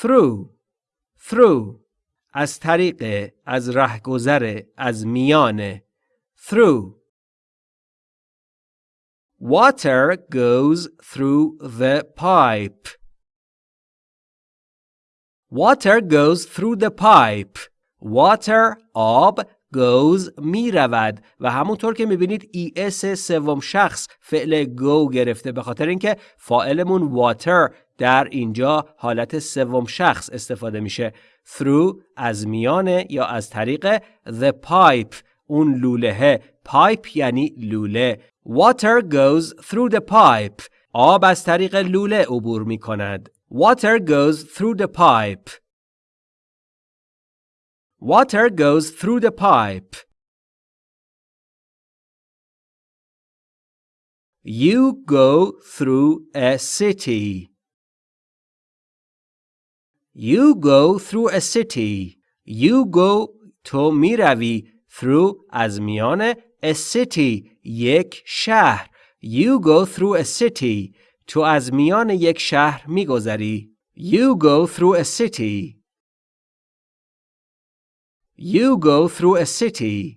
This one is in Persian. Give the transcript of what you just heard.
through through از طریق از رهگذر از میان through Water goes through the pipe. Water goes through the pipe. Water آب goes می رود و همونطور که می‌بینید اس سوم شخص فعل go گرفته به خاطر اینکه فاعلمون water در اینجا حالت سوم شخص استفاده میشه through از میانه یا از طریق the pipe اون لوله pipe یعنی لوله water goes through the pipe آب از طریق لوله عبور می کند water goes through the pipe water goes through the pipe you go through a city You go through a city. You go تو می روی through از میان a city یک شهر. You go through a city. تو از میان یک شهر می گذری. You go through a city. You go through a city.